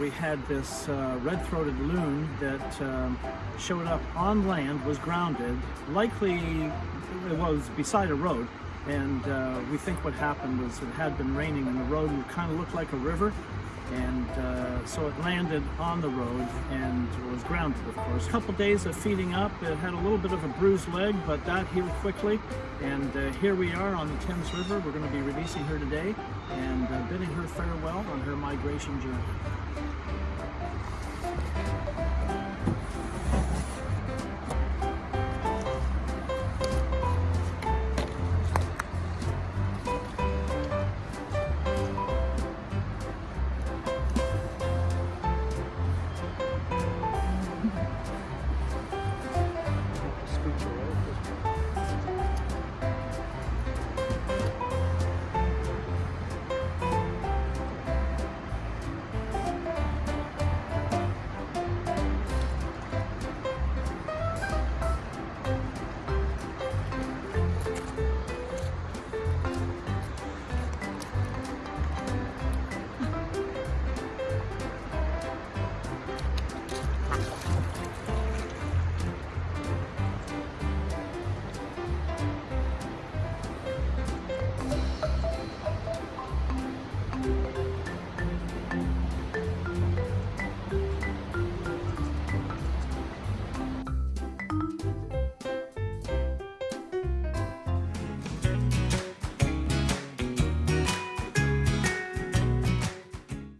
We had this uh, red-throated loon that um, showed up on land, was grounded, likely it was beside a road, and uh, we think what happened was it had been raining and the road kind of looked like a river, and uh, so it landed on the road and was grounded, of course. A couple days of feeding up, it had a little bit of a bruised leg, but that healed quickly, and uh, here we are on the Thames River. We're going to be releasing her today and uh, bidding her farewell on her migration journey.